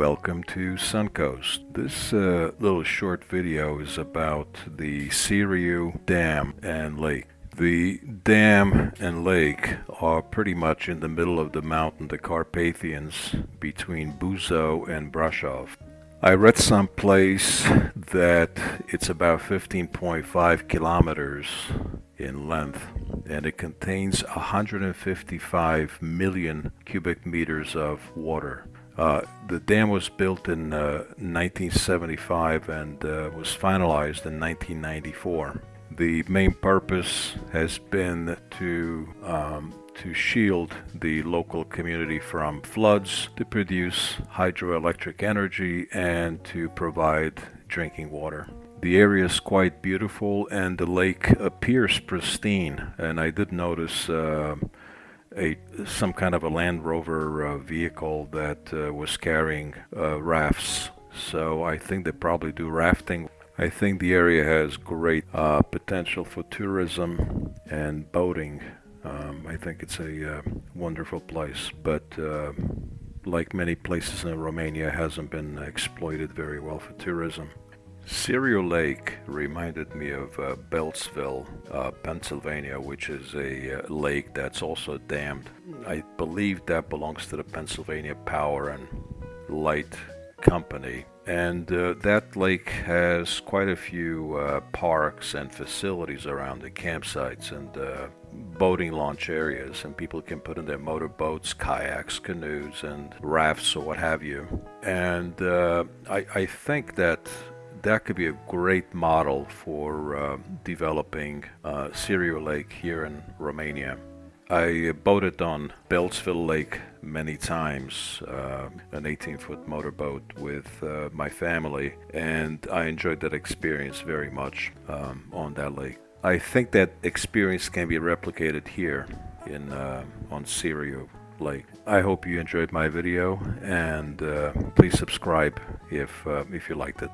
welcome to Suncoast. This uh, little short video is about the Siriu Dam and Lake. The dam and lake are pretty much in the middle of the mountain, the Carpathians, between Buzau and Brasov. I read someplace that it's about 15.5 kilometers in length and it contains 155 million cubic meters of water. Uh, the dam was built in uh, 1975 and uh, was finalized in 1994. The main purpose has been to um, to shield the local community from floods, to produce hydroelectric energy, and to provide drinking water. The area is quite beautiful and the lake appears pristine. And I did notice uh, a some kind of a Land Rover uh, vehicle that uh, was carrying uh, rafts. So I think they probably do rafting. I think the area has great uh, potential for tourism and boating. Um, I think it's a uh, wonderful place, but uh, like many places in Romania, hasn't been exploited very well for tourism. Siriu Lake reminded me of uh, Beltzville, uh, Pennsylvania, which is a uh, lake that's also dammed. I believe that belongs to the Pennsylvania Power and Light Company. And uh, that lake has quite a few uh, parks and facilities around the campsites and uh, boating launch areas, and people can put in their motorboats, kayaks, canoes, and rafts, or what have you. And I, I, think that that could be a great model for uh, developing uh, Siriu Lake here in Romania. I boated on Beltzville Lake many times, uh, an 18 foot motorboat with uh, my family, and I enjoyed that experience very much um, on that lake. I think that experience can be replicated here in uh, on Siriu Lake. I hope you enjoyed my video and uh, please subscribe if, uh, if you liked it.